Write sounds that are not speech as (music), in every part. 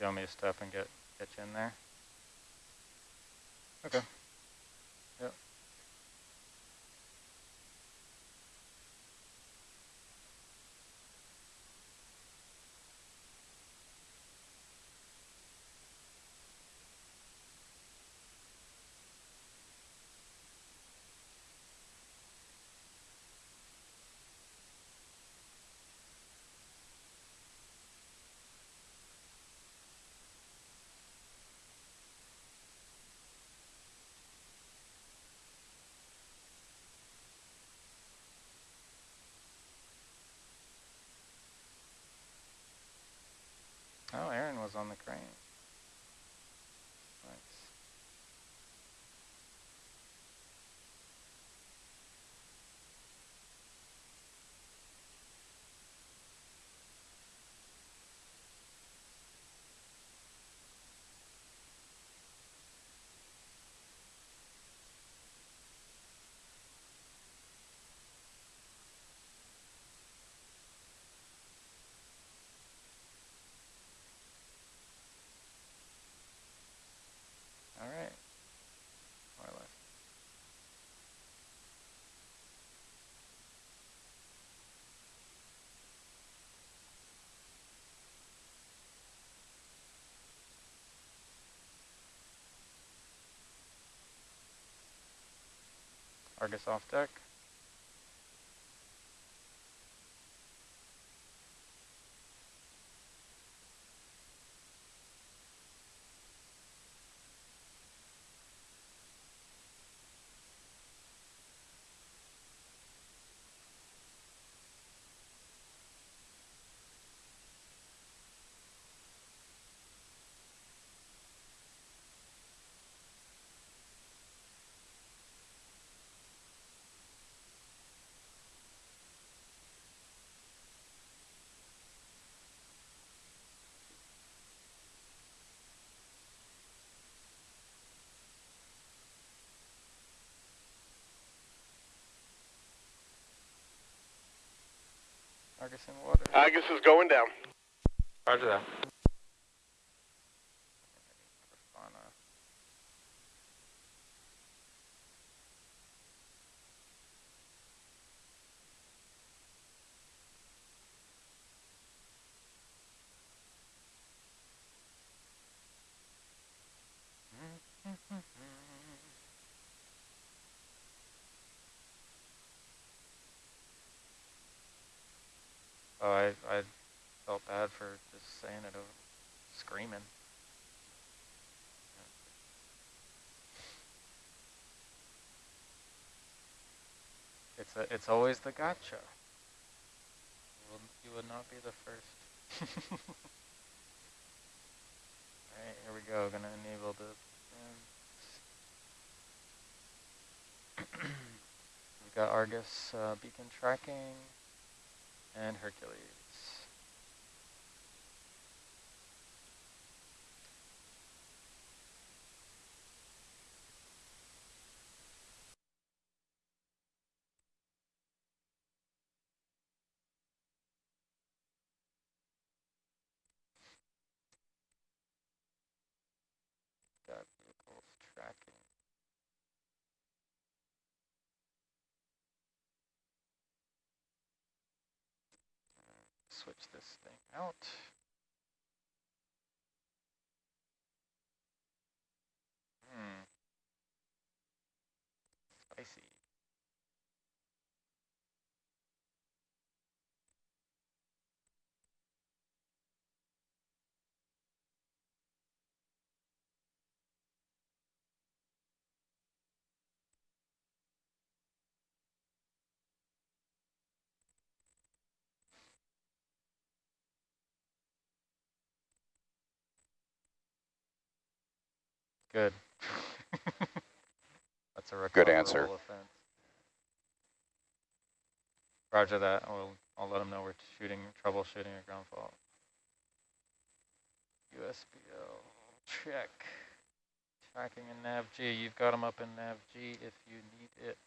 You want me to step and get, get you in there? Okay. Argus off deck. Argus in water. Argus is going down. Roger that. Oh, I, I felt bad for just saying it over, screaming. It's a, it's always the gotcha. You will, you would not be the first. (laughs) Alright, here we go. Gonna enable the. (clears throat) We've got Argus uh, beacon tracking and Hercules. Got vehicles tracking. Switch this thing out. Hmm. Spicy. Good. (laughs) That's a Good answer. offense. Roger that. I'll, I'll let them know we're shooting, troubleshooting a ground fault. USBL, check. Tracking in NAV-G. You've got them up in NAV-G if you need it.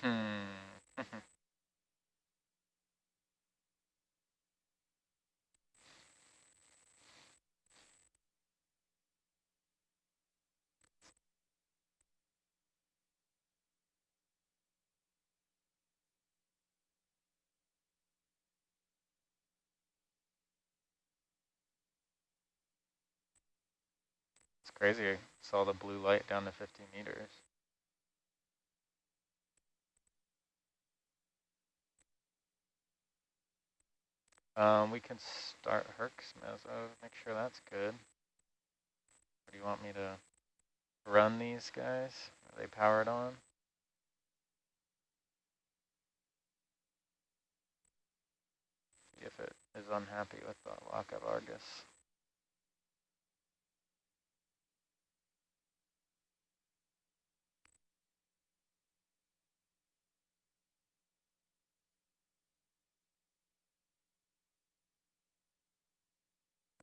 It's crazy. Saw the blue light down to 50 meters. Um, we can start Herc's meso, make sure that's good. Or do you want me to run these guys? Are they powered on? See if it is unhappy with the lockup Argus.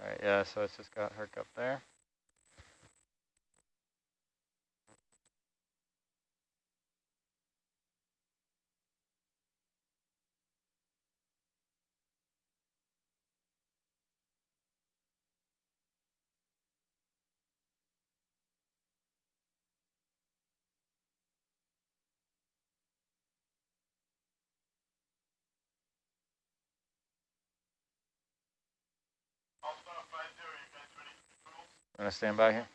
All right, yeah, so it's just got Herc up there. Gonna stand by here.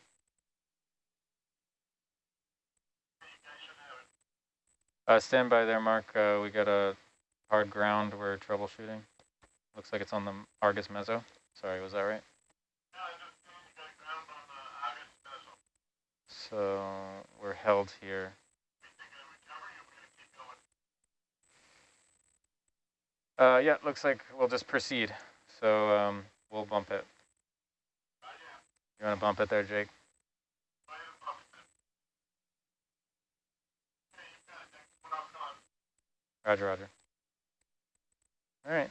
Uh, stand by there, Mark. Uh, we got a hard ground we're troubleshooting. Looks like it's on the Argus Mezzo. Sorry, was that right? So we're held here. Uh, yeah, looks like we'll just proceed. So um, we'll bump it. You want to bump it there, Jake? Roger, roger. All right.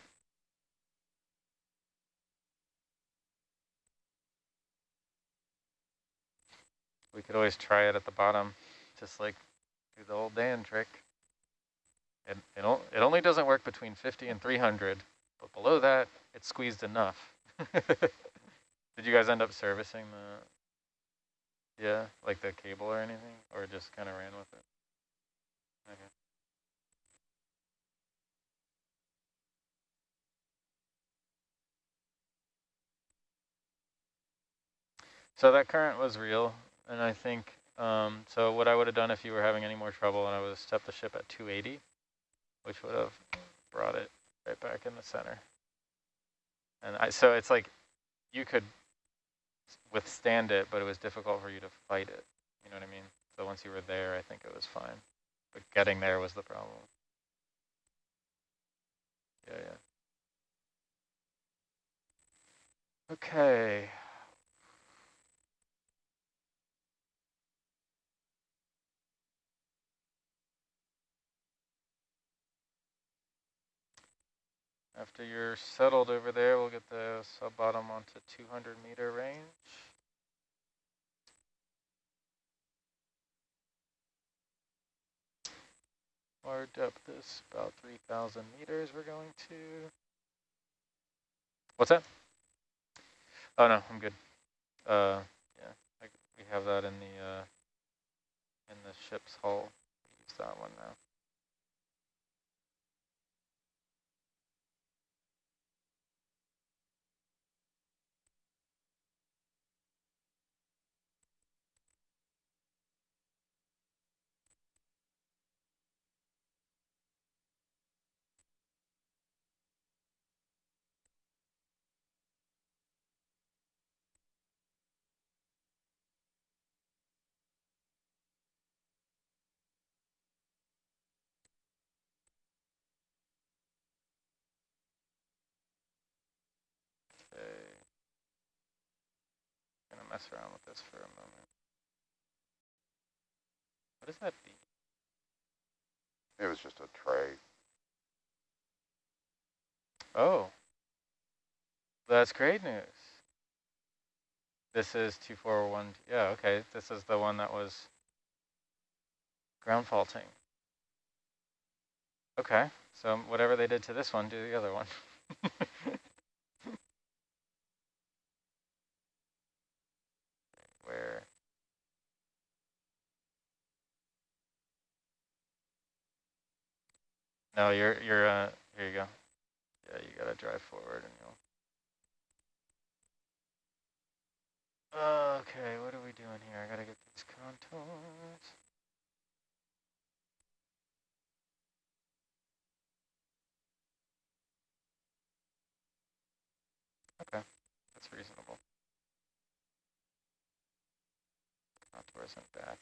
We could always try it at the bottom, just like do the old Dan trick. It, it, it only doesn't work between 50 and 300, but below that, it's squeezed enough. (laughs) Did you guys end up servicing the, yeah, like the cable or anything, or just kind of ran with it? Okay. So that current was real, and I think, um, so what I would have done if you were having any more trouble, and I would have stepped the ship at 280, which would have brought it right back in the center. And I, so it's like you could withstand it, but it was difficult for you to fight it. You know what I mean? So once you were there, I think it was fine. But getting there was the problem. Yeah, yeah. Okay. After you're settled over there, we'll get the sub-bottom onto 200 meter range. Our depth is about 3,000 meters we're going to. What's that? Oh no, I'm good. Uh, yeah, I, we have that in the uh, in the ship's hull. Use that one now. Mess around with this for a moment. What does that be? It was just a tray. Oh, that's great news. This is 241, yeah, okay. This is the one that was ground faulting. Okay, so whatever they did to this one, do the other one. (laughs) No, you're, you're, uh, here you go. Yeah, you gotta drive forward and you'll. Okay, what are we doing here? I gotta get these contours. Okay, that's reasonable. Contours and back.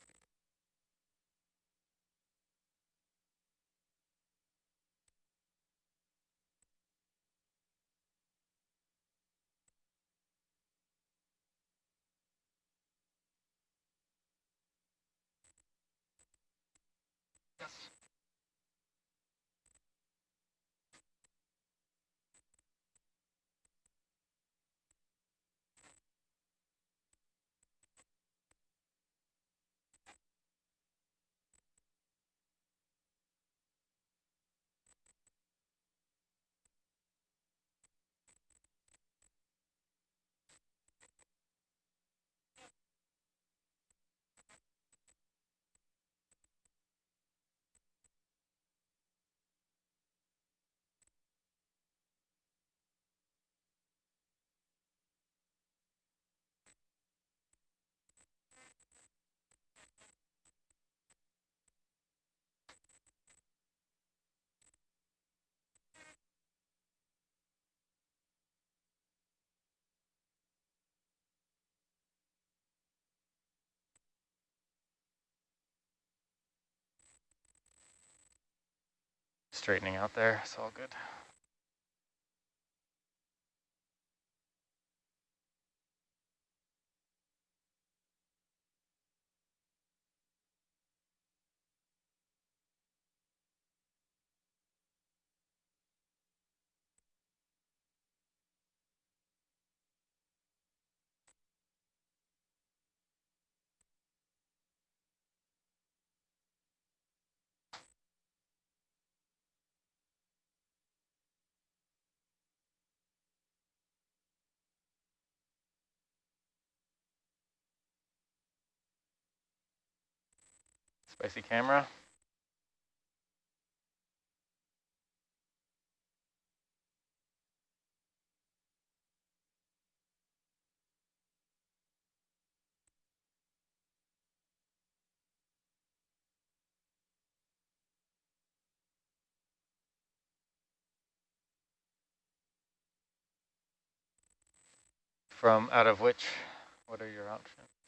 Straightening out there, it's all good. Spicy camera. From out of which, what are your options?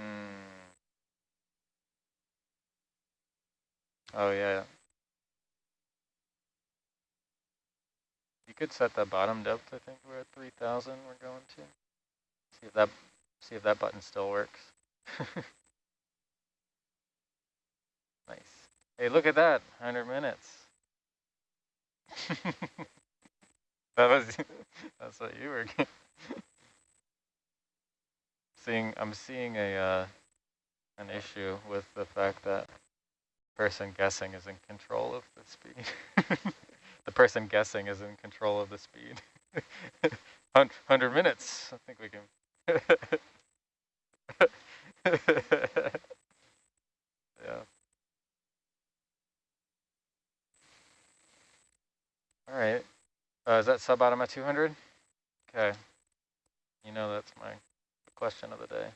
Hmm. Oh yeah. You could set the bottom depth. I think we're at three thousand. We're going to see if that see if that button still works. (laughs) nice. Hey, look at that. Hundred minutes. (laughs) that was (laughs) that's what you were seeing. I'm seeing a uh, an issue with the fact that person guessing is in control of the speed. (laughs) the person guessing is in control of the speed. (laughs) 100 minutes, I think we can. (laughs) yeah. All right. Uh, is that sub-bottom at 200? Okay. You know that's my question of the day.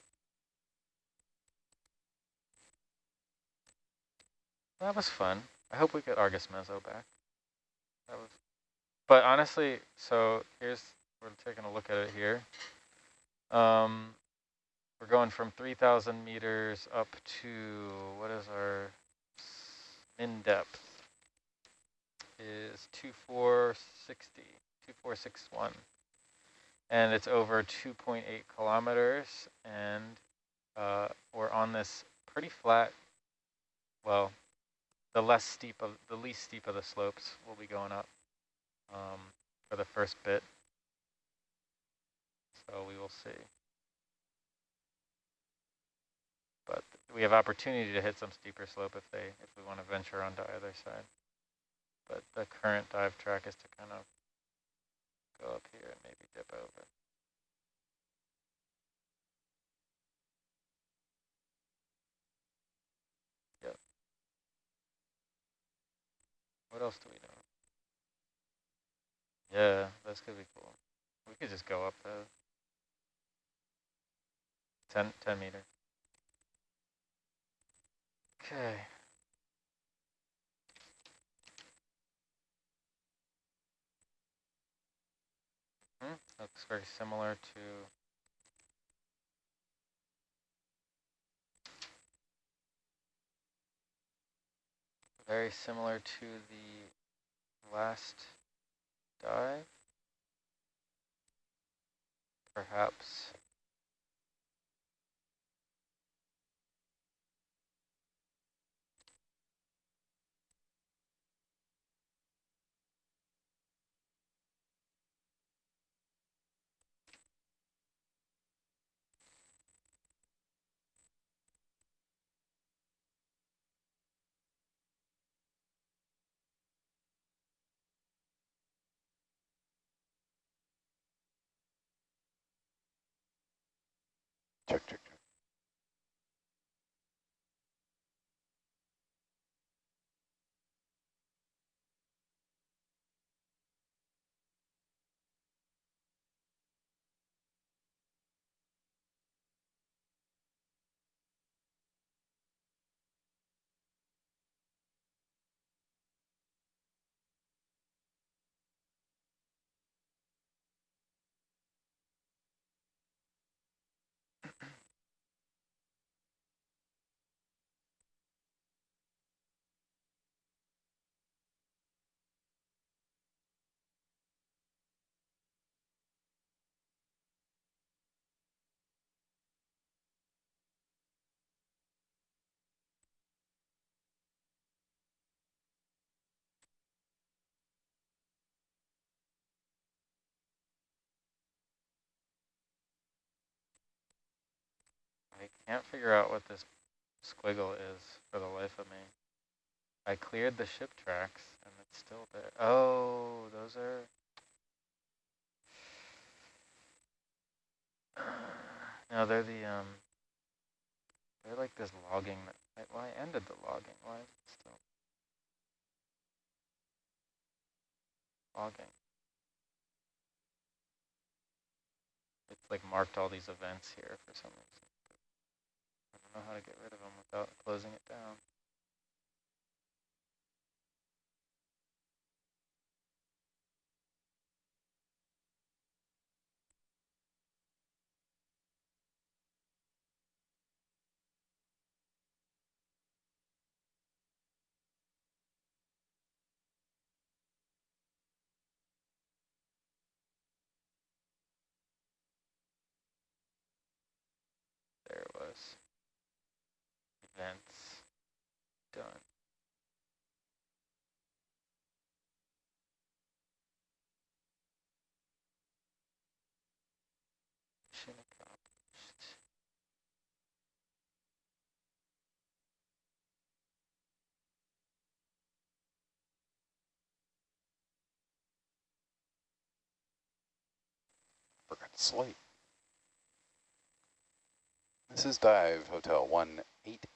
That was fun. I hope we get Argus Mezzo back. That was, but honestly, so here's we're taking a look at it here. Um, we're going from 3,000 meters up to what is our min depth? Is 2460, 2461, and it's over 2.8 kilometers, and uh, we're on this pretty flat, well, the less steep of the least steep of the slopes will be going up um, for the first bit. So we will see. But we have opportunity to hit some steeper slope if they if we want to venture onto either side. But the current dive track is to kind of go up here and maybe dip over. Yep. What else do we know? Yeah, this could be cool. We could just go up the 10, 10 meter. Okay. Hmm, looks very similar to very similar to the last dive. Perhaps can't figure out what this squiggle is for the life of me. I cleared the ship tracks and it's still there. Oh, those are... (sighs) No, they're the, um, they're like this logging, that, well, I ended the logging, why is it still logging? It's like marked all these events here for some reason. Know how to get rid of them without closing it down. There it was. Events. Done. Forgot to slate. This is Dive Hotel 1885.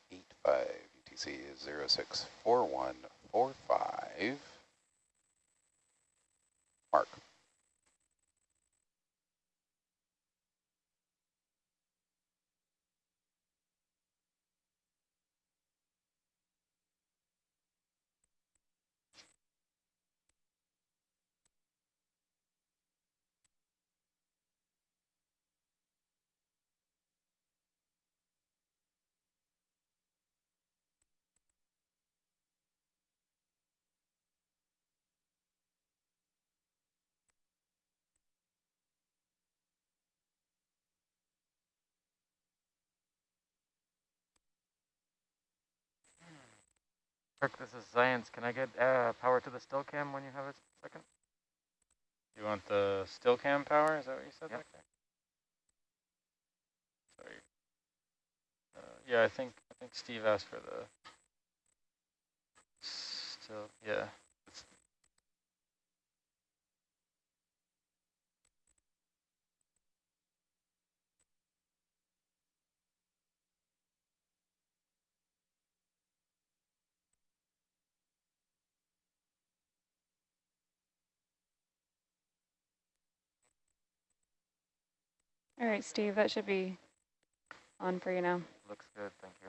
UTC is 064145. Mark. Kirk, this is science. Can I get uh, power to the still cam when you have a second? You want the still cam power? Is that what you said Yep. Sorry. Uh, yeah, I think I think Steve asked for the still yeah. All right, Steve, that should be on for you now. Looks good, thank you.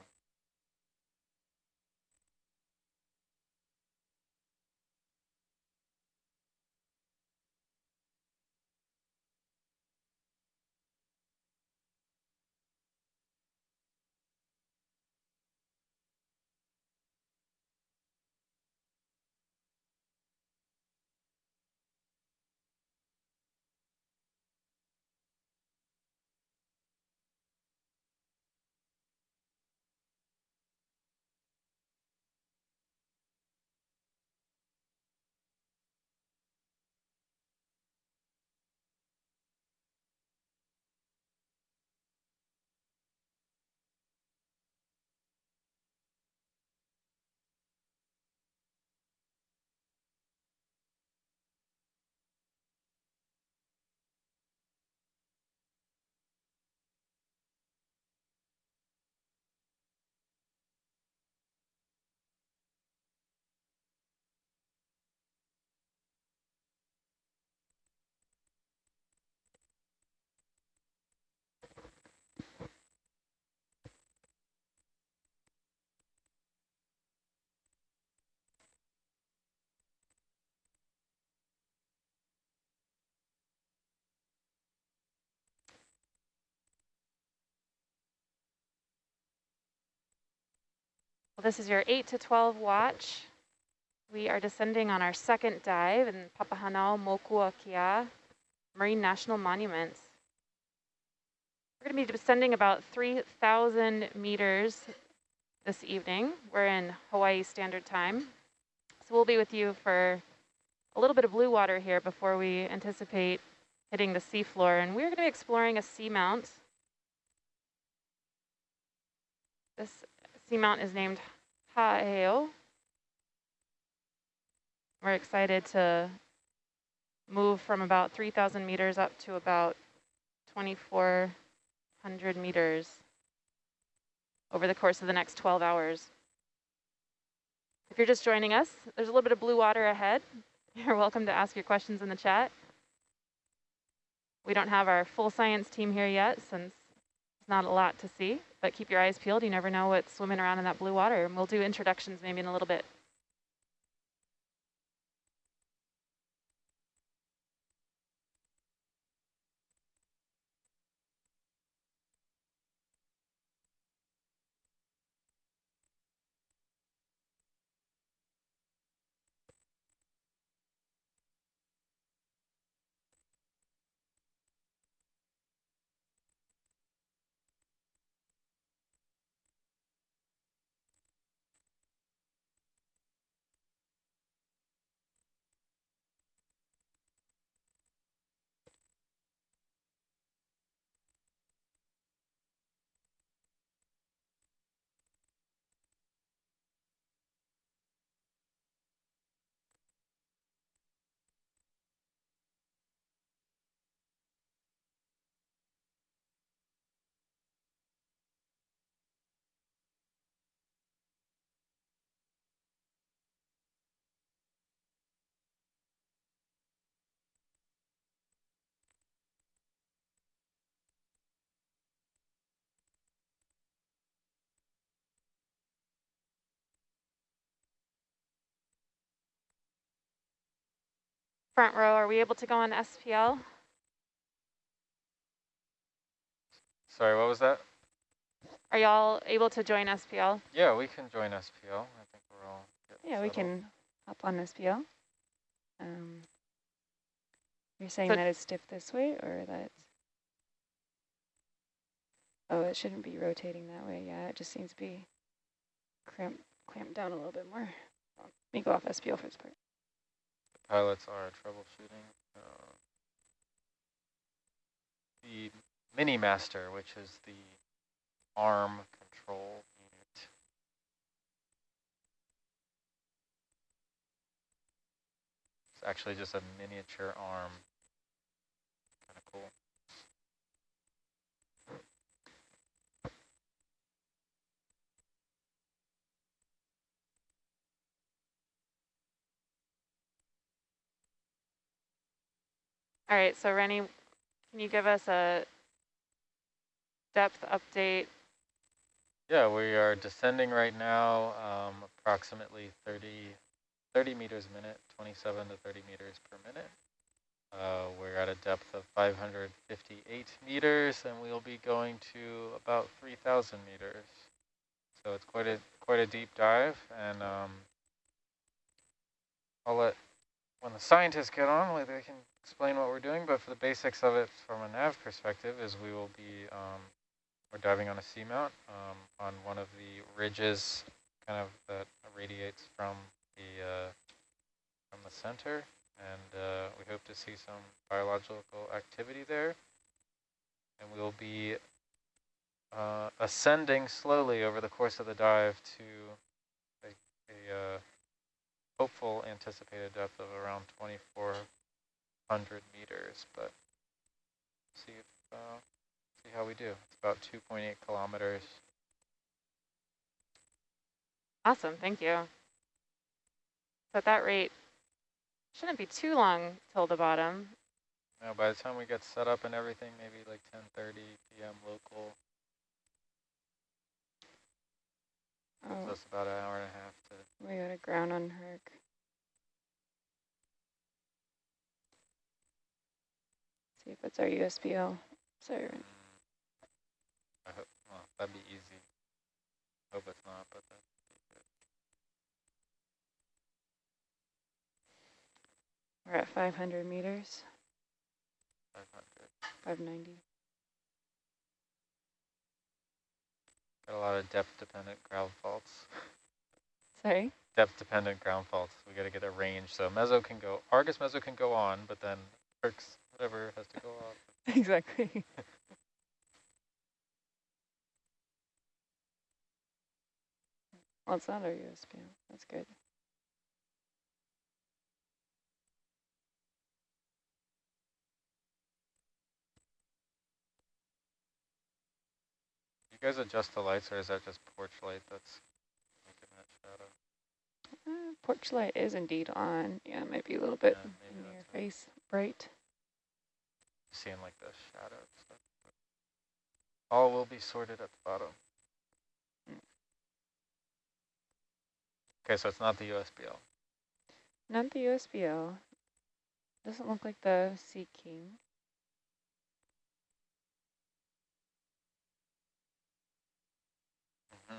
Well, this is your 8 to 12 watch. We are descending on our second dive in Papahānaumokuākea Marine National Monuments. We're going to be descending about 3,000 meters this evening. We're in Hawaii Standard Time. So we'll be with you for a little bit of blue water here before we anticipate hitting the seafloor. And we're going to be exploring a seamount. This seamount is named Ha'eo. We're excited to move from about 3,000 meters up to about 2,400 meters over the course of the next 12 hours. If you're just joining us, there's a little bit of blue water ahead. (laughs) You're welcome to ask your questions in the chat. We don't have our full science team here yet since not a lot to see, but keep your eyes peeled. You never know what's swimming around in that blue water. And we'll do introductions maybe in a little bit. Front row, are we able to go on SPL? sorry, what was that? Are y'all able to join SPL? Yeah, we can join SPL. I think we're all getting Yeah, we can hop on SPL. Um, You're saying So- that it's stiff this way or that. Oh, it shouldn't be rotating that way. Yeah, it just seems to be cramped, clamped down a little bit more. Let me go off SPL for this part. Pilots are troubleshooting. Uh, the Mini Master, which is the arm control unit. It's actually just a miniature arm. Kind of cool. All right, so Rennie, can you give us a depth update? Yeah, we are descending right now, um, approximately 30, 30 meters a minute, 27 to 30 meters per minute. Uh, we're at a depth of 558 meters, and we'll be going to about 3,000 meters. So it's quite a quite a deep dive, and um, I'll let when the scientists get on, they can explain what we're doing. But for the basics of it, from a nav perspective, is we will be um, we're diving on a seamount um, on one of the ridges, kind of that radiates from the uh, from the center, and uh, we hope to see some biological activity there. And we'll be uh, ascending slowly over the course of the dive to a, a uh, hopeful anticipated depth of around 2,400 meters, but see if uh, see how we do. It's about 2.8 kilometers. Awesome, thank you. So at that rate, shouldn't be too long till the bottom. Now, by the time we get set up and everything, maybe like 10:30 p.m. local. So Oh, it's about an hour and a half to. we got a ground on Herc. See if it's our USBL. Sorry. I hope. Well, that'd be easy. Hope it's not, but that'd be good. We're at 500 meters, 500. 590. Got a lot of depth-dependent ground faults. Sorry? Depth-dependent ground faults. We got to get a range. So Mezzo can go. Argus Mezzo can go on, but then Herc's whatever has to go off. (laughs) exactly. well, it's not our USBL. That's good. You guys adjust the lights, or is that just porch light that's making that shadow? Uh, porch light is indeed on. Yeah, it might be a little bit Yeah, in your face bright. Seeing like the shadow stuff. All will be sorted at the bottom. Okay, so it's not the USBL. Not the USBL. Doesn't look like the Sea King. (laughs)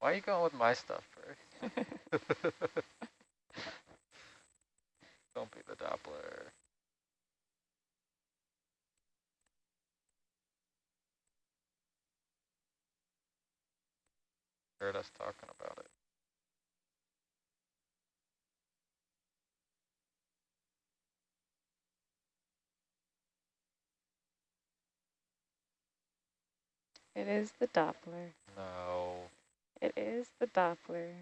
Why are you going with my stuff first? (laughs) (laughs) Don't be the Doppler. Heard us talking about it. It is the Doppler. No. It is the Doppler.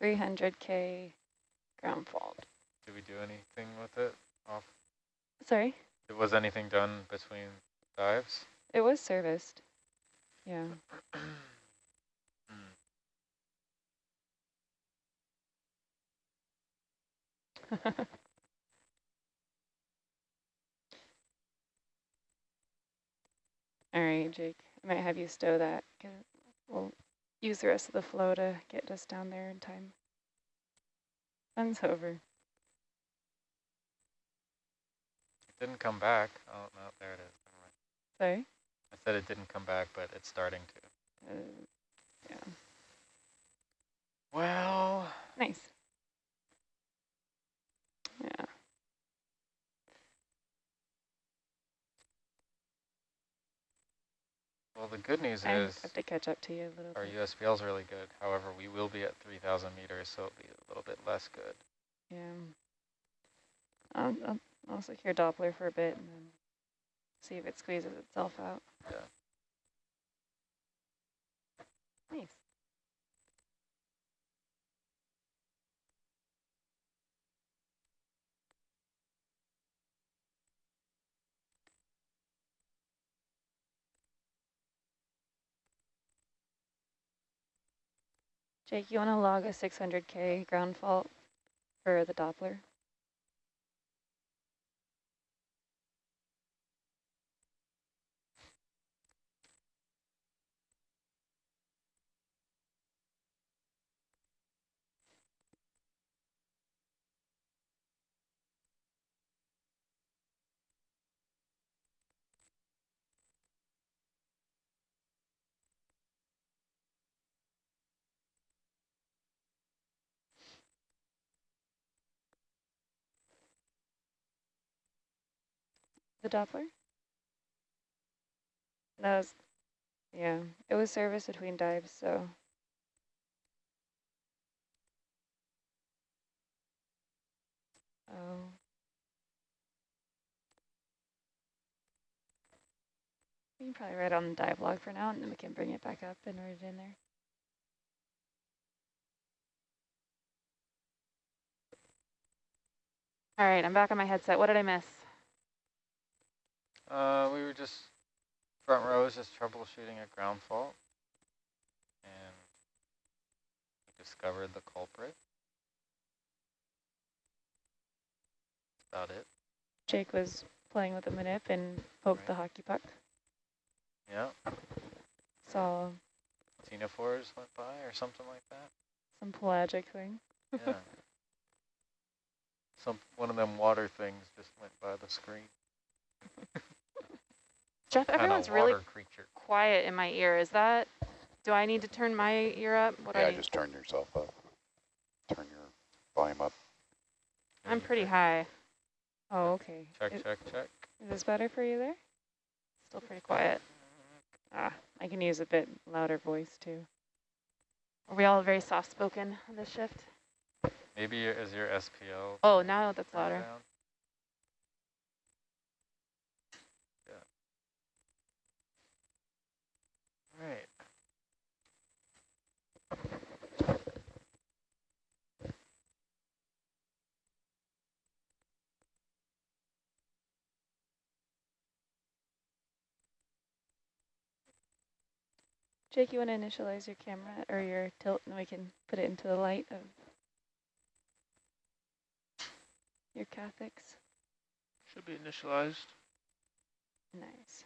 300k ground fault. Did we do anything with it? Off. Sorry, It Was anything done between dives? it was serviced. Yeah. (clears throat) (laughs) All right, Jake. I might have you stow that. we'll use the rest of the flow to get us down there in time. Sun's over. It didn't come back. Oh, no, there it is. Sorry. I said it didn't come back, but it's starting to. Uh, yeah. Well, Nice. Yeah. Well, the good news I is have to catch up to you a little. Our. USBL is really good. However, we will be at 3,000 meters, so it'll be a little bit less good. Yeah. I'll, I'll, I'll secure Doppler for a bit and then see if it squeezes itself out. Yeah. Nice. Jake, you want to log a 600K ground fault for the Doppler? The Doppler? That was, yeah, it was service between dives, so. Oh. We can probably write on the dive log for now, and then we can bring it back up and write it in there. All right, I'm back on my headset. What did I miss? Uh, we were just, front row is just troubleshooting a ground fault. And we discovered the culprit. That's about it. Jake was playing with a manip and poked the hockey puck. Yeah, Saw Xenophores went by or something like that. some pelagic thing. Yeah. (laughs) Some, one of them water things just went by the screen. (laughs) Jeff, everyone's really creature. quiet in my ear. Is that, do I need to turn my ear up? What do I Yeah, just turn yourself up. Turn your volume up. I'm pretty high. Oh, okay. Check, Is, check, check. is this better for you there? Still pretty quiet. Ah, I can use a bit louder voice too. Are we all very soft-spoken on this shift? Maybe is your SPL Oh, now that's louder. down? Right. Jake, you want to initialize your camera or your tilt and we can put it into the light of your cathix? Should be initialized. Nice.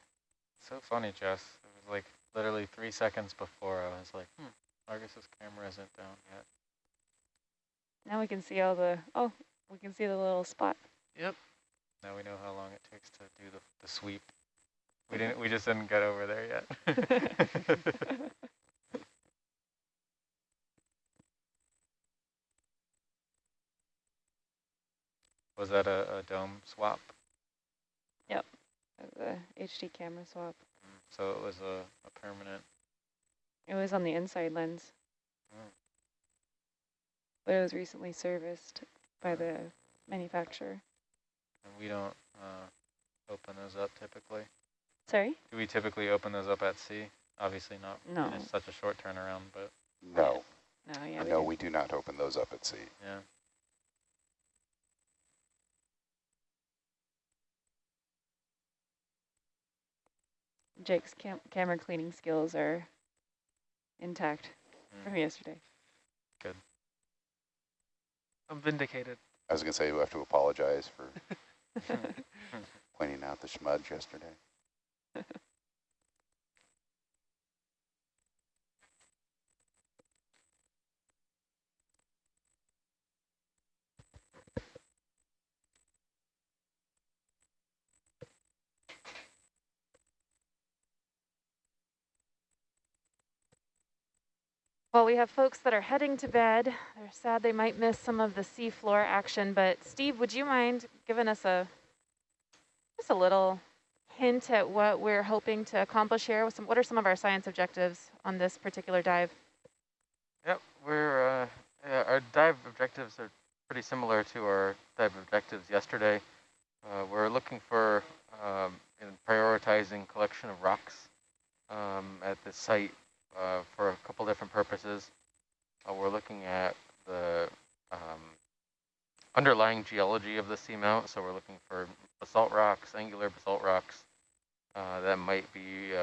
So funny, Jess. It was like literally three seconds before I was like, hmm, Argus's camera isn't down yet. Now we can see all the, oh, we can see the little spot. Yep. Now we know how long it takes to do the, the sweep. We didn't. We just didn't get over there yet. (laughs) Was that a, a dome swap? Yep, the HD camera swap. So it was a, a permanent. It was on the inside lens, Mm. but it was recently serviced by the manufacturer. And we don't uh, open those up typically. Sorry? Do we typically open those up at sea? Obviously not. No. It's such a short turnaround, but No, No, yeah. no, did. we do not open those up at sea. yeah. Jake's cam camera cleaning skills are intact Mm. from yesterday. Good. I'm vindicated. I was gonna say you have to apologize for (laughs) (laughs) pointing out the schmudge yesterday. Well, we have folks that are heading to bed. They're sad they might miss some of the seafloor action, but Steve, would you mind giving us a just a little hint at what we're hoping to accomplish here? Some, what are some of our science objectives on this particular dive? Yep, we're uh, yeah, our dive objectives are pretty similar to our dive objectives yesterday. Uh, we're looking for um, in prioritizing collection of rocks um, at the site uh, for a couple different purposes. Uh, we're looking at the um, underlying geology of the seamount, so we're looking for basalt rocks, angular basalt rocks uh, that might be uh,